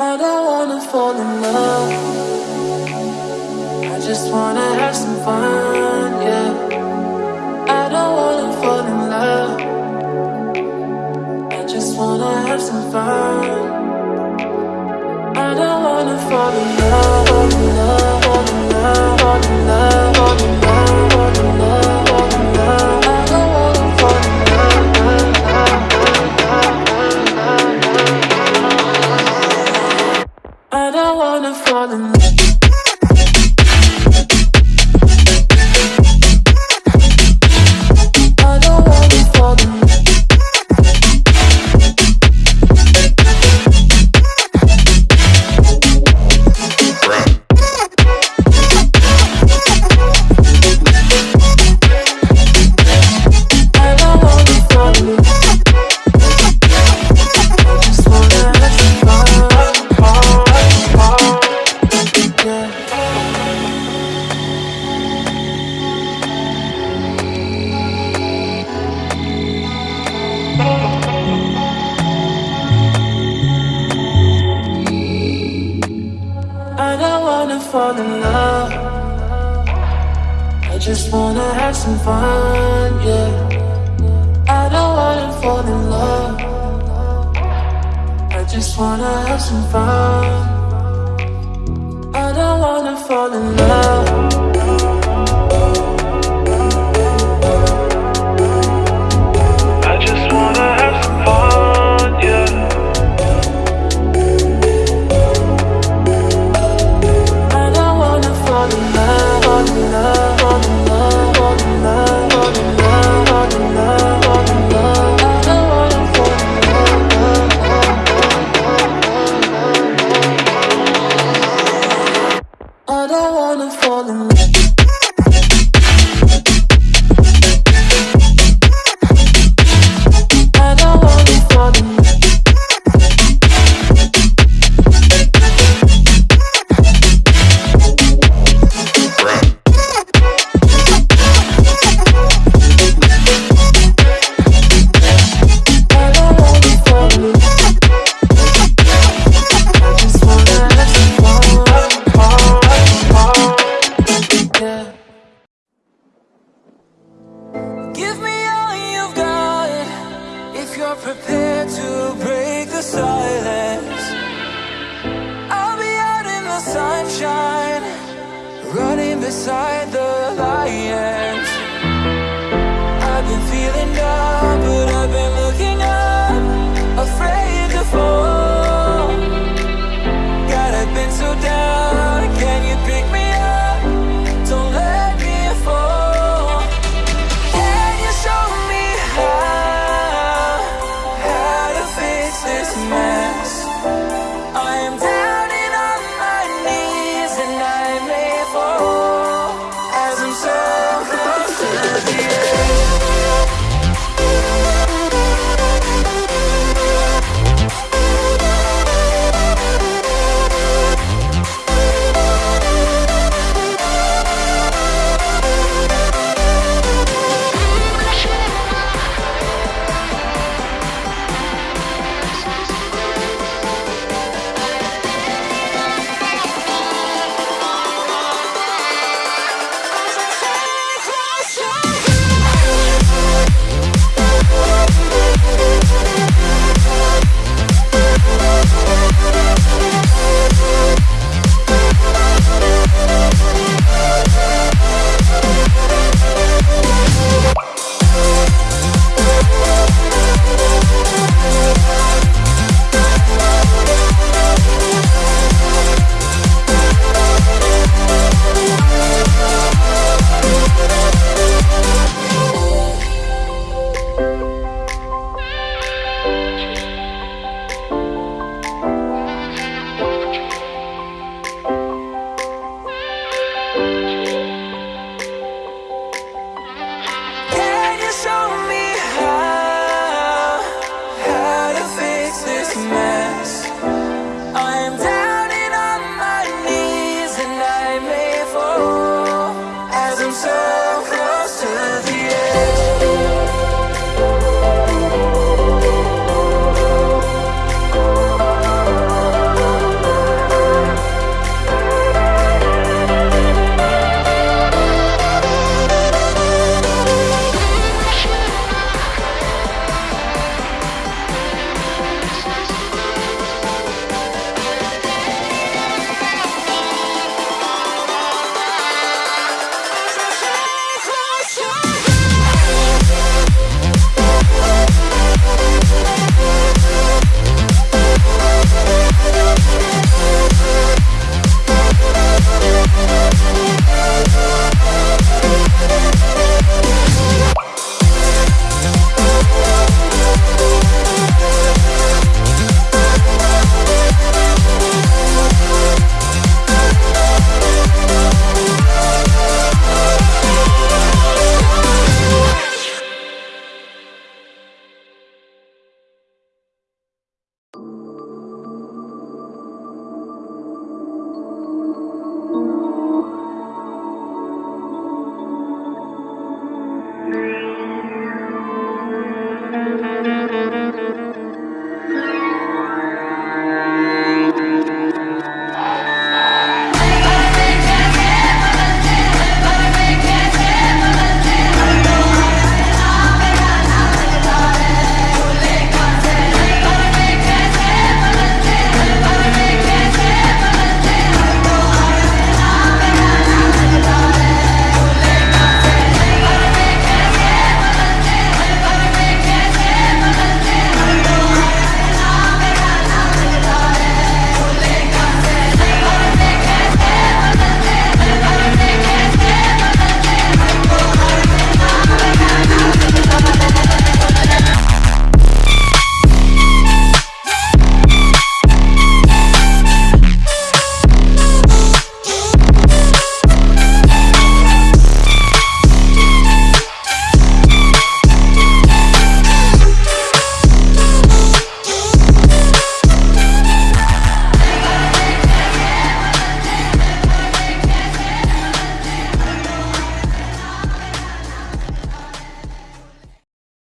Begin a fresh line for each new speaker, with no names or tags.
I don't wanna fall in love. I just wanna have some fun, yeah. I don't wanna fall in love. I just wanna have some fun. I don't wanna fall in love. falling. wanna fall in love. I just wanna have some fun, yeah. I don't wanna fall in love. I just wanna have some fun. I don't wanna fall in love. sunshine Running beside the lion. Bye.